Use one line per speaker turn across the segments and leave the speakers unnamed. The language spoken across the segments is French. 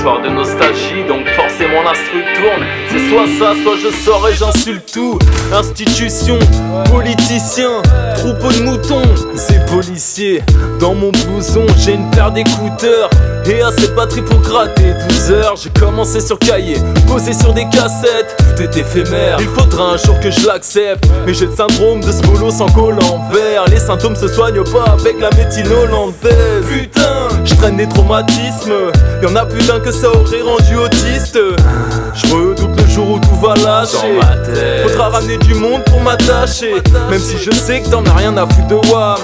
soir de nostalgie, donc forcément l'instru tourne. C'est soit ça, soit je sors et j'insulte tout. Institution, politicien, troupeau de moutons, c'est policier. Dans mon blouson, j'ai une paire d'écouteurs. Et assez de batterie pour gratter 12 heures J'ai commencé sur cahier, posé sur des cassettes Tout est éphémère, il faudra un jour que je l'accepte Mais j'ai le syndrome de ce boulot sans col en vert Les symptômes se soignent pas avec la médecine hollandaise Putain, je traîne des traumatismes. Y'en a plus d'un que ça aurait rendu autiste. Je redouble le jour où tout va lâcher. Faudra ramener du monde pour m'attacher. Même si je sais que t'en as rien à foutre de WAM.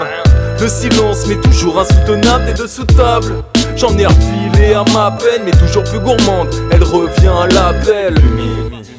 Le silence m'est toujours insoutenable et de sous-table J'en ai refilé à ma peine, mais toujours plus gourmande. Elle revient à l'appel.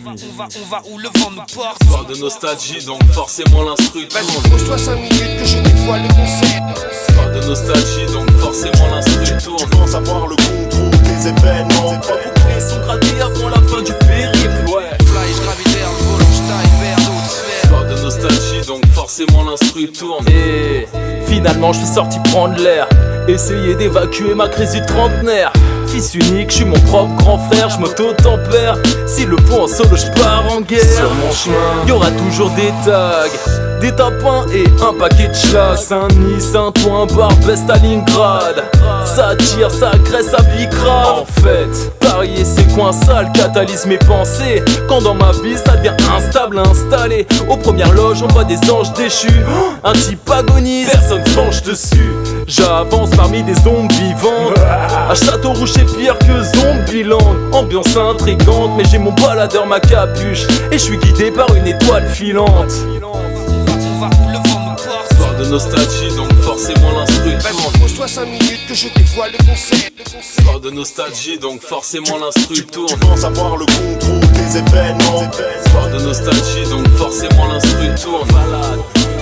On va, on va où le vent nous porte.
Soir de nostalgie, donc forcément l'instru
Vas-y, pose-toi 5 minutes que je dévoile le concept.
Soir de nostalgie, donc forcément l'instru tourne
Commence à voir le contrôle des événements.
Pas les sont gradés avant la fin du périple, ouais.
Fly, je gravitaire, volant, je vers d'autres sphères.
Soir de nostalgie, donc forcément l'instru tourne. Et finalement je suis sorti prendre l'air Essayer d'évacuer ma crise du trentenaire. Fils unique, je suis mon propre grand frère, je m'auto-tempère. Si le faut en solo, je pars en guerre. Sur mon chemin, y aura toujours des tags Des tapins et un paquet de chlags Saint-Denis, Saint-Ouen, Barbès, Stalingrad. Ça tire, ça agresse, ça bicra En fait, parier c'est coin sale, catalyse mes pensées. Quand dans ma vie ça devient instable, installé. Aux premières loges on voit des anges déchus. Un type agonise, personne se penche dessus. J'avance parmi des zombies vivants. À Château Rouge c'est pire que Zombieland. Ambiance intrigante mais j'ai mon baladeur ma capuche. Et je suis guidé par une étoile filante. Soir de nostalgie donc forcément l'instru
Vas-y, pose-toi 5 minutes que je dévoile le concept
Soir de nostalgie donc forcément l'instru tourne
Commence à voir le contrôle des événements.
Soir de nostalgie donc forcément l'instru tourne Malade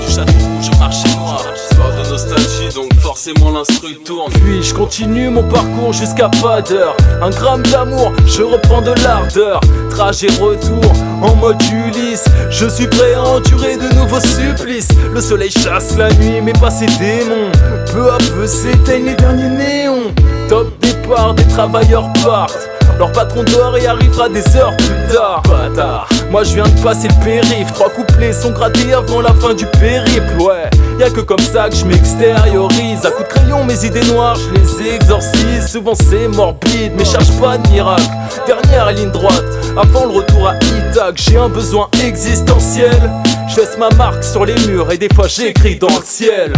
du château rouge au marché noir. Soir de forcément l'instru tourne Puis je continue mon parcours jusqu'à pas d'heure Un gramme d'amour, je reprends de l'ardeur. Trajet retour en mode Ulysse. Je suis prêt à endurer de nouveaux supplices. Le soleil chasse la nuit mais pas ses démons. Peu à peu s'éteignent les derniers néons. Top départ, des travailleurs partent leur patron dort et arrivera des heures plus tard. Bâtard. Moi je viens de passer le périph' Trois couplets sont grattés avant la fin du périple. Ouais Y'a que comme ça que je m'extériorise. À coups de crayon mes idées noires je les exorcise. Souvent c'est morbide mais cherche pas de miracle. Dernière ligne droite Avant le retour à Ithac. J'ai un besoin existentiel. Je laisse ma marque sur les murs Et des fois j'écris dans le ciel